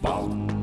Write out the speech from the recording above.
Bom.